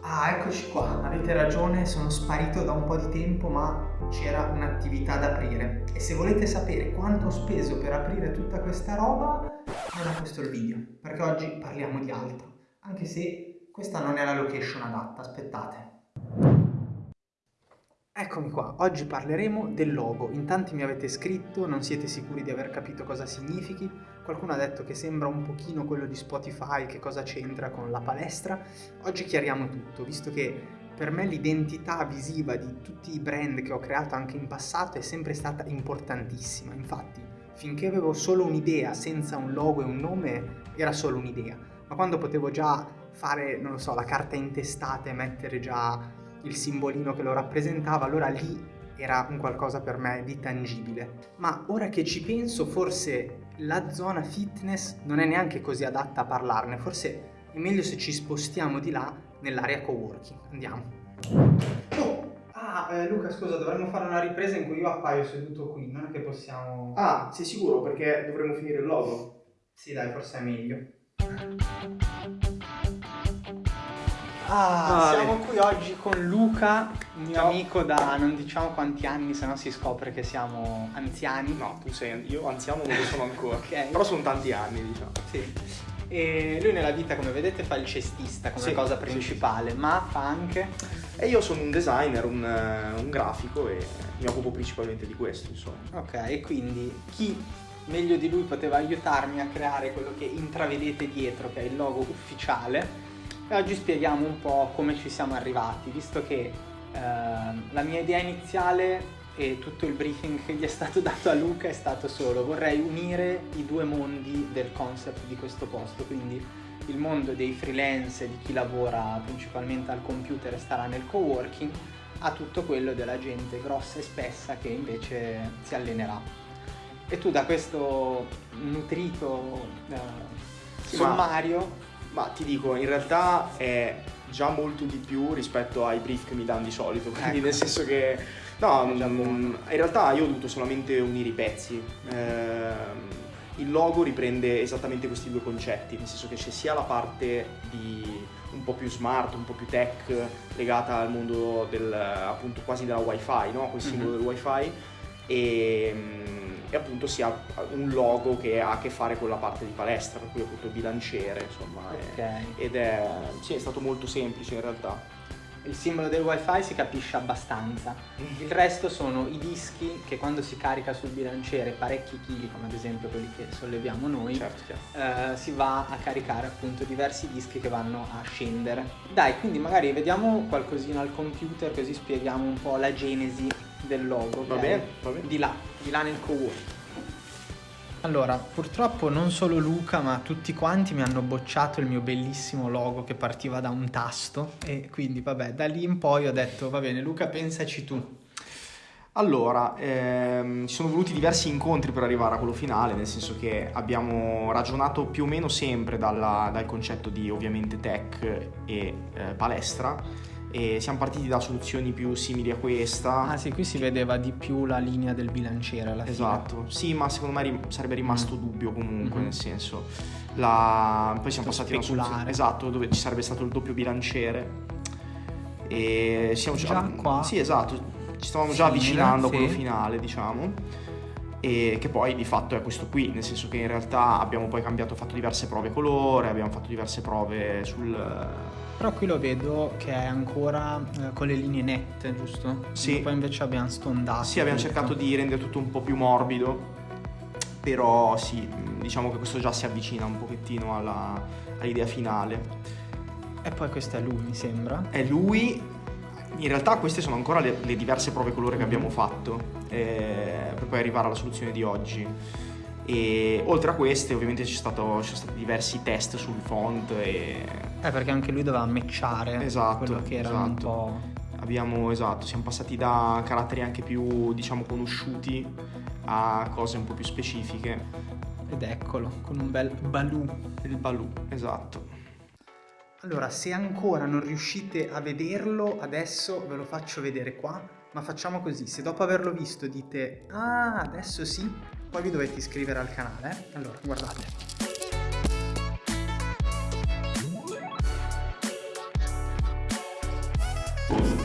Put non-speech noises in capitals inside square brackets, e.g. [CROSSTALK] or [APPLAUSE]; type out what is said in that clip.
Ah, eccoci qua, avete ragione, sono sparito da un po' di tempo ma c'era un'attività da aprire. E se volete sapere quanto ho speso per aprire tutta questa roba non è il video, perché oggi parliamo di altro, anche se questa non è la location adatta, aspettate. Eccomi qua, oggi parleremo del logo. In tanti mi avete scritto, non siete sicuri di aver capito cosa significhi. Qualcuno ha detto che sembra un pochino quello di Spotify, che cosa c'entra con la palestra. Oggi chiariamo tutto, visto che per me l'identità visiva di tutti i brand che ho creato anche in passato è sempre stata importantissima. Infatti, finché avevo solo un'idea senza un logo e un nome, era solo un'idea. Ma quando potevo già fare, non lo so, la carta intestata e mettere già il simbolino che lo rappresentava, allora lì era un qualcosa per me di tangibile. Ma ora che ci penso, forse la zona fitness non è neanche così adatta a parlarne, forse è meglio se ci spostiamo di là nell'area coworking. Andiamo. Oh! Ah, eh, Luca, scusa, dovremmo fare una ripresa in cui io appaio seduto qui, non è che possiamo... Ah, sei sicuro? Perché dovremmo finire il logo? Sì, dai, forse è meglio. Ah, Ah, siamo qui oggi con Luca, un mio Ciao. amico da non diciamo quanti anni, se no si scopre che siamo anziani. No, tu sei. Io anziano non lo sono ancora. [LAUGHS] Ok. Però sono tanti anni, diciamo. Sì. E lui nella vita, come vedete, fa il cestista come Sì, cosa sì, principale, ma fa anche... E io sono un designer, un, un grafico e mi occupo principalmente di questo, insomma. Ok, e quindi chi meglio di lui poteva aiutarmi a creare quello che intravedete dietro, che è il logo ufficiale. E oggi spieghiamo un po' come ci siamo arrivati, visto che ehm, la mia idea iniziale e tutto il briefing che gli è stato [LAUGHS] dato a Luca è stato solo vorrei unire i due mondi del concept di questo posto, quindi il mondo dei freelance e di chi lavora principalmente al computer e starà nel coworking a tutto quello della gente grossa e spessa che invece si allenerà. E tu da questo nutrito eh, sommario Ma ti dico, in realtà è già molto di più rispetto ai brief che mi danno di solito. [LAUGHS] Quindi Ecco. nel senso che. No, mm, in realtà io ho dovuto solamente unire i pezzi. Ehm, il logo riprende esattamente questi due concetti, nel senso che c'è sia la parte di un po' più smart, un po' più tech, legata al mondo del, appunto quasi della wifi, no? Quel simbolo Mhm. del wifi, e, mm, e appunto si ha un logo che ha a che fare con la parte di palestra, per cui appunto il bilanciere, insomma. è- Ok. ed è, sì, è stato molto semplice in realtà. il simbolo del wifi si capisce abbastanza. Il resto sono i dischi che quando si carica sul bilanciere parecchi chili, come ad esempio quelli che solleviamo noi, Certo, eh, si va a caricare appunto diversi dischi che vanno a scendere. Dai, quindi magari vediamo qualcosina al computer così spieghiamo un po' la genesi del logo. Va bene, va bene. Di là, di là nel co-work. Allora, purtroppo non solo Luca, ma tutti quanti mi hanno bocciato il mio bellissimo logo che partiva da un tasto e quindi vabbè, da lì in poi ho detto va bene Luca, pensaci tu. Allora, ehm, ci sono voluti diversi incontri per arrivare a quello finale, nel senso che abbiamo ragionato più o meno sempre dalla- dal concetto di ovviamente tech e eh, palestra e siamo partiti da soluzioni più simili a questa. Ah sì, qui si vedeva di più la linea del bilanciere alla fine. Esatto, sì, ma secondo me sarebbe rimasto Mm. dubbio comunque, Mhm. nel senso. La... Poi siamo Tutto passati a una soluzione esatto, dove ci sarebbe stato il doppio bilanciere. E siamo Già qua? Sì, esatto. Ci stavamo già avvicinando a sì. quello finale, diciamo. E che poi di fatto è questo qui, nel senso che in realtà abbiamo poi cambiato, fatto diverse prove colore, abbiamo fatto diverse prove sul. Però qui lo vedo che è ancora eh, con le linee nette, giusto? Sì. Poi invece abbiamo stondato. Sì, abbiamo tutto. cercato di rendere tutto un po' più morbido, però sì, diciamo che questo già si avvicina un pochettino alla- all'idea finale. E poi questo è lui, mi sembra. È lui, in realtà queste sono ancora le, le diverse prove colore che Mhm. abbiamo fatto eh, per poi arrivare alla soluzione di oggi. E oltre a queste ovviamente ci, sono stati diversi test sul font e Eh, perché anche lui doveva matchare Esatto, quello che un esatto. po'... abbiamo, esatto, siamo passati da caratteri anche più, diciamo, conosciuti a cose un po' più specifiche. Ed eccolo, con un bel balù. Il balù, esatto. Allora, se ancora non riuscite a vederlo, adesso ve lo faccio vedere qua. Ma facciamo così, se dopo averlo visto dite Ah, adesso sì, poi vi dovete iscrivere al canale. Allora, guardate. Thank